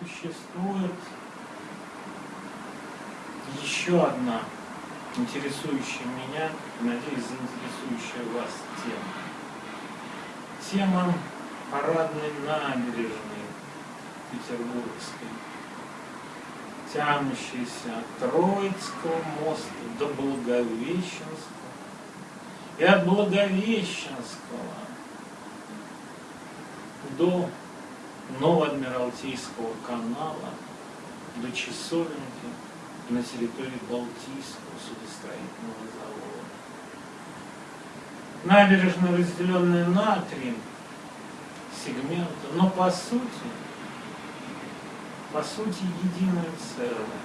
существует еще одна интересующая меня, надеюсь, заинтересующая вас тема. Тема парадной набережной Петербургской, тянущейся от Троицкого моста до Благовещенского и от Благовещенского до Новоадмиралтейского канала, до Часовенки на территории Балтийского судостроительного завода. Набережная, разделенная на три сегмента, но по сути, по сути единое целое.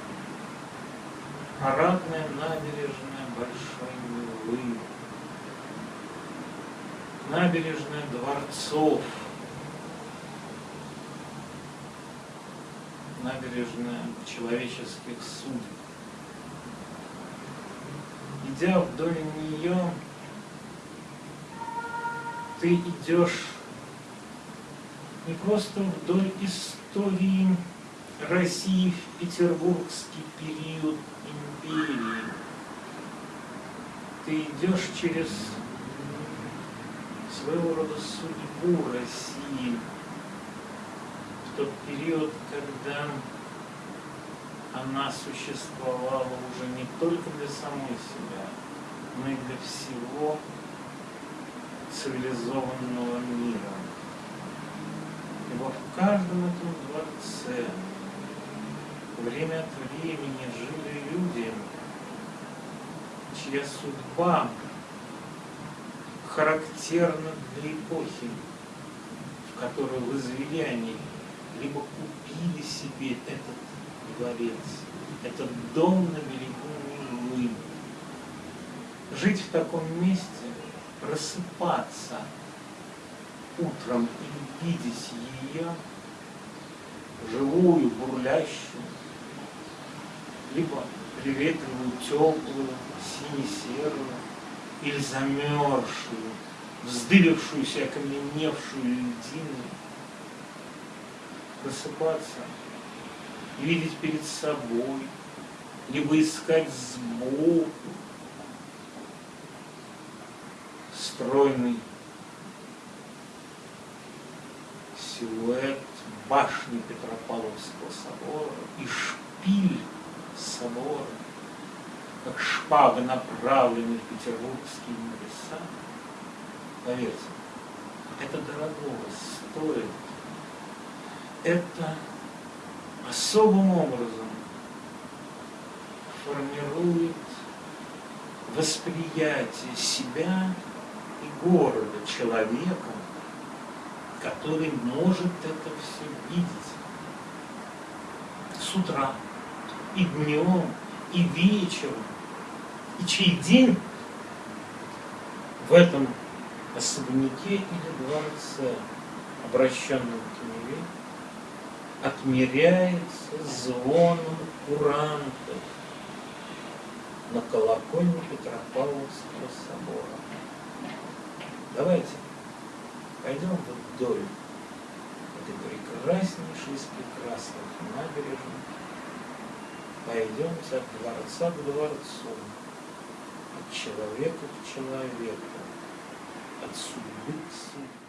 Парадная набережная Большой Невы, набережная дворцов, набережная человеческих судеб. Идя вдоль нее, ты идешь не просто вдоль истории России в петербургский период империи. Ты идешь через своего рода судьбу России, тот период, когда она существовала уже не только для самой себя, но и для всего цивилизованного мира. Ибо в каждом этом дворце время от времени жили люди, чья судьба характерна для эпохи, в которой возвели они либо купили себе этот дворец, этот дом на берегу Невы. Жить в таком месте, просыпаться утром и видеть ее, живую, бурлящую, либо приветливую, теплую, сине-серую, или замерзшую, вздыбившуюся, окаменевшую льдину, просыпаться, видеть перед собой, либо искать сбоку стройный силуэт башни Петропавловского собора и шпиль собора, как шпага, направленная в петербургские небеса. Поверьте, это дорогого стоит это особым образом формирует восприятие себя и города человеком, который может это все видеть. С утра, и днем, и вечером, и чей день в этом особняке или дворце, обращенном к Неве, отмеряется звоном курантов на колокольне Петропавловского собора. Давайте пойдем вдоль этой прекраснейшей из прекрасных набережных, пойдемте от дворца к дворцу, от человека к человеку, от судьбы к судьбе.